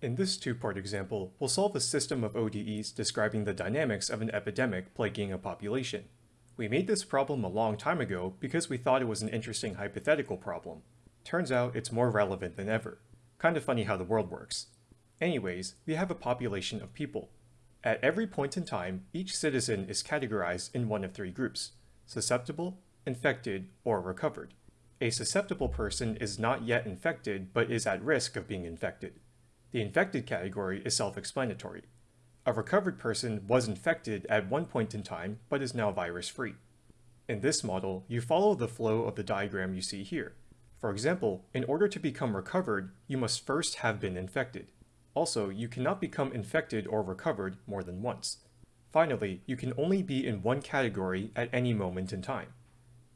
In this two-part example, we'll solve a system of ODEs describing the dynamics of an epidemic plaguing a population. We made this problem a long time ago because we thought it was an interesting hypothetical problem. Turns out it's more relevant than ever. Kind of funny how the world works. Anyways, we have a population of people. At every point in time, each citizen is categorized in one of three groups, susceptible, infected, or recovered. A susceptible person is not yet infected but is at risk of being infected. The infected category is self-explanatory. A recovered person was infected at one point in time but is now virus-free. In this model, you follow the flow of the diagram you see here. For example, in order to become recovered, you must first have been infected. Also, you cannot become infected or recovered more than once. Finally, you can only be in one category at any moment in time.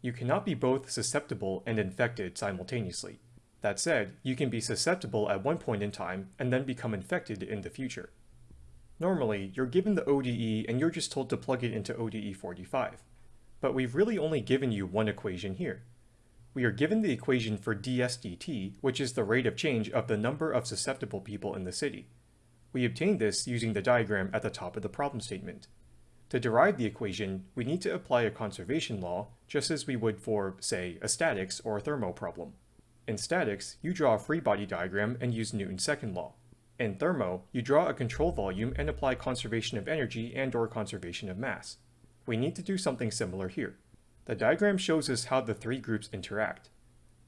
You cannot be both susceptible and infected simultaneously. That said, you can be susceptible at one point in time and then become infected in the future. Normally, you're given the ODE and you're just told to plug it into ODE 45. But we've really only given you one equation here. We are given the equation for dsdt, which is the rate of change of the number of susceptible people in the city. We obtained this using the diagram at the top of the problem statement. To derive the equation, we need to apply a conservation law, just as we would for, say, a statics or a thermo problem. In statics, you draw a free body diagram and use Newton's second law. In thermo, you draw a control volume and apply conservation of energy and or conservation of mass. We need to do something similar here. The diagram shows us how the three groups interact.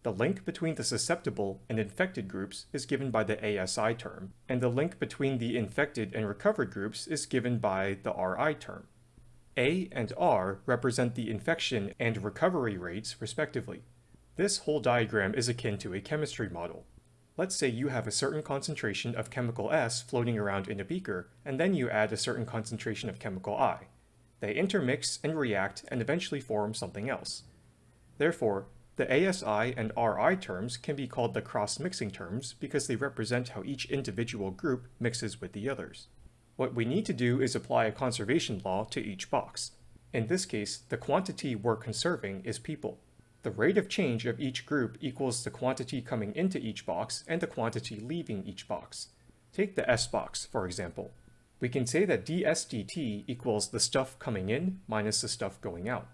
The link between the susceptible and infected groups is given by the ASI term, and the link between the infected and recovered groups is given by the RI term. A and R represent the infection and recovery rates respectively. This whole diagram is akin to a chemistry model. Let's say you have a certain concentration of chemical S floating around in a beaker, and then you add a certain concentration of chemical I. They intermix and react and eventually form something else. Therefore, the ASI and RI terms can be called the cross-mixing terms because they represent how each individual group mixes with the others. What we need to do is apply a conservation law to each box. In this case, the quantity we're conserving is people. The rate of change of each group equals the quantity coming into each box and the quantity leaving each box. Take the S box, for example. We can say that ds dt equals the stuff coming in minus the stuff going out.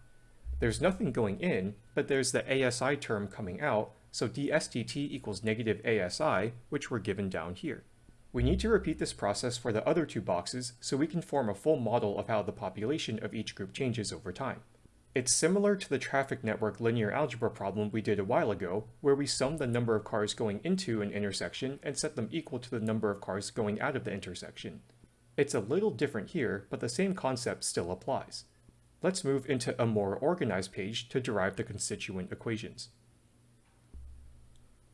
There's nothing going in, but there's the ASI term coming out, so ds dt equals negative ASI, which we're given down here. We need to repeat this process for the other two boxes so we can form a full model of how the population of each group changes over time. It's similar to the traffic network linear algebra problem we did a while ago, where we sum the number of cars going into an intersection and set them equal to the number of cars going out of the intersection. It's a little different here, but the same concept still applies. Let's move into a more organized page to derive the constituent equations.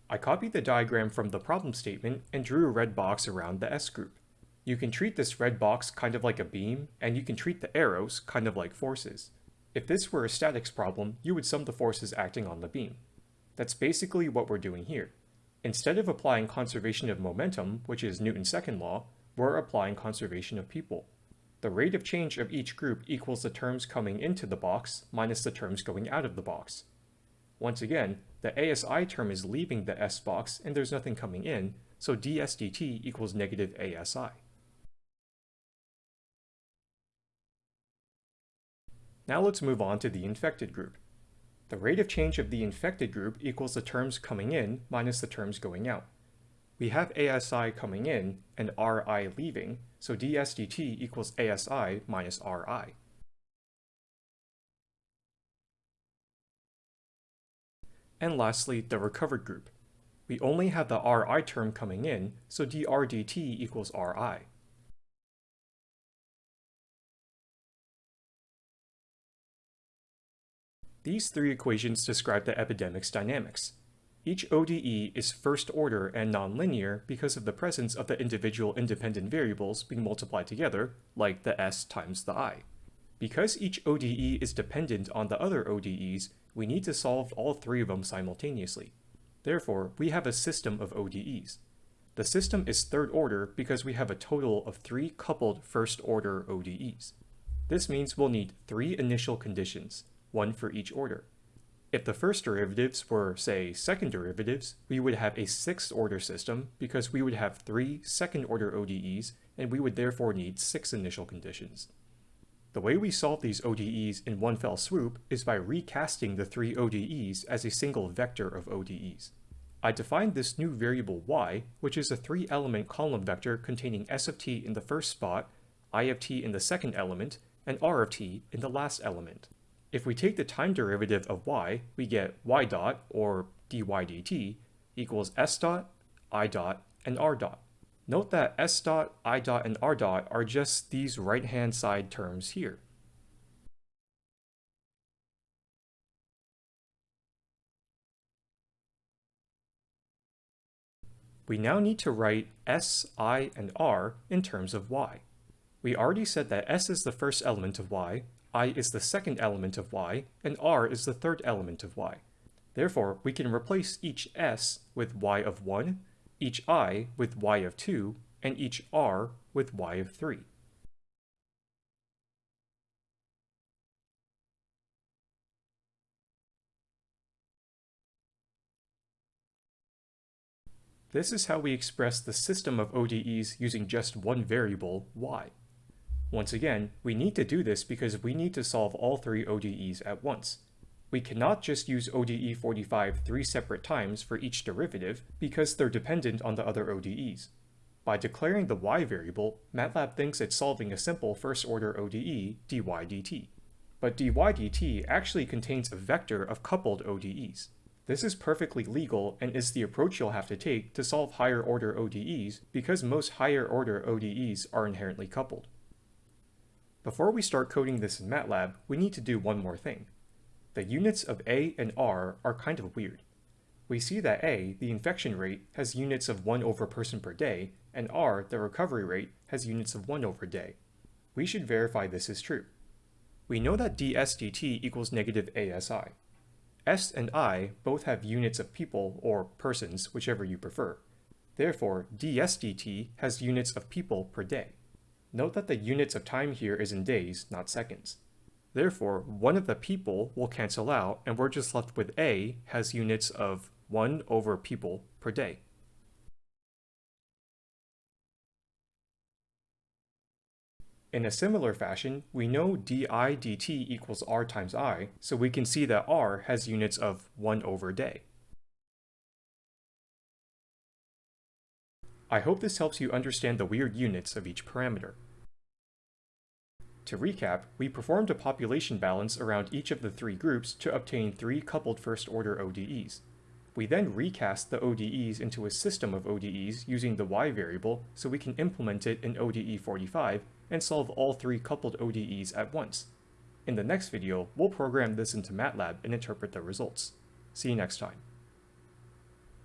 I copied the diagram from the problem statement and drew a red box around the S group. You can treat this red box kind of like a beam, and you can treat the arrows kind of like forces. If this were a statics problem, you would sum the forces acting on the beam. That's basically what we're doing here. Instead of applying conservation of momentum, which is Newton's second law, we're applying conservation of people. The rate of change of each group equals the terms coming into the box minus the terms going out of the box. Once again, the ASI term is leaving the S box and there's nothing coming in, so ds dt equals negative ASI. Now let's move on to the infected group. The rate of change of the infected group equals the terms coming in minus the terms going out. We have ASI coming in and RI leaving, so ds dt equals ASI minus RI. And lastly, the recovered group. We only have the RI term coming in, so dr dt equals RI. These three equations describe the epidemic's dynamics. Each ODE is first order and nonlinear because of the presence of the individual independent variables being multiplied together, like the S times the I. Because each ODE is dependent on the other ODEs, we need to solve all three of them simultaneously. Therefore, we have a system of ODEs. The system is third order because we have a total of three coupled first order ODEs. This means we'll need three initial conditions, one for each order. If the first derivatives were, say, second derivatives, we would have a sixth order system because we would have three second order ODEs and we would therefore need six initial conditions. The way we solve these ODEs in one fell swoop is by recasting the three ODEs as a single vector of ODEs. I defined this new variable y, which is a three-element column vector containing s of t in the first spot, i of t in the second element, and r of t in the last element. If we take the time derivative of y, we get y dot, or dy dt, equals s dot, i dot, and r dot. Note that s dot, i dot, and r dot are just these right-hand side terms here. We now need to write s, i, and r in terms of y. We already said that s is the first element of y, i is the second element of y, and r is the third element of y. Therefore, we can replace each s with y of 1, each i with y of 2, and each r with y of 3. This is how we express the system of ODEs using just one variable, y. Once again, we need to do this because we need to solve all three ODEs at once. We cannot just use ODE 45 three separate times for each derivative because they're dependent on the other ODEs. By declaring the y variable, MATLAB thinks it's solving a simple first-order ODE, dy dt. But dy dt actually contains a vector of coupled ODEs. This is perfectly legal and is the approach you'll have to take to solve higher-order ODEs because most higher-order ODEs are inherently coupled. Before we start coding this in MATLAB, we need to do one more thing. The units of A and R are kind of weird. We see that A, the infection rate, has units of 1 over person per day, and R, the recovery rate, has units of 1 over day. We should verify this is true. We know that ds dt equals negative ASI. S and I both have units of people, or persons, whichever you prefer. Therefore, ds dt has units of people per day. Note that the units of time here is in days, not seconds. Therefore, one of the people will cancel out, and we're just left with A has units of 1 over people per day. In a similar fashion, we know di dt equals r times i, so we can see that r has units of 1 over day. I hope this helps you understand the weird units of each parameter. To recap, we performed a population balance around each of the three groups to obtain three coupled first-order ODEs. We then recast the ODEs into a system of ODEs using the y variable so we can implement it in ODE 45 and solve all three coupled ODEs at once. In the next video, we'll program this into MATLAB and interpret the results. See you next time.